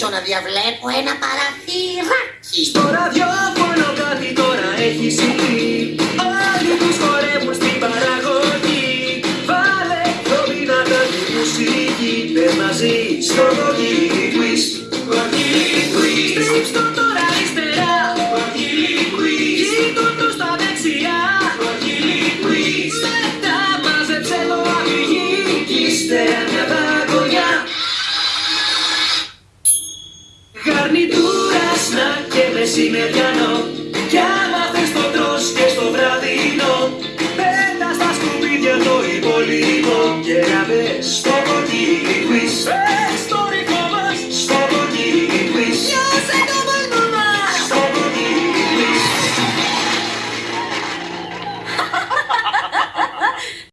αρχίσω να διαβλέπω ένα παραθυράκι. Στο ραδιόφωνο κάτι τώρα έχει συμβεί. Όλοι τους χορεύουν στην παραγωγή. Βάλε πιο δυνατά τη μουσική Πες μαζί στο κοκκίλι quiz Κοκκίλι quiz Στρίψ' το τώρα αριστερά. Κοκκίλι quiz Γύρω το στα δεξιά. Κοκκίλι quiz Μετά μάζεψε το αφηγή Κι Γαρνιτούρα, σνακ και μεσημεριανό. Κι άμα θες το τρως και στο βραδινό Πέτα στα σκουπίδια το υπόλοιπο. Και να μπες στο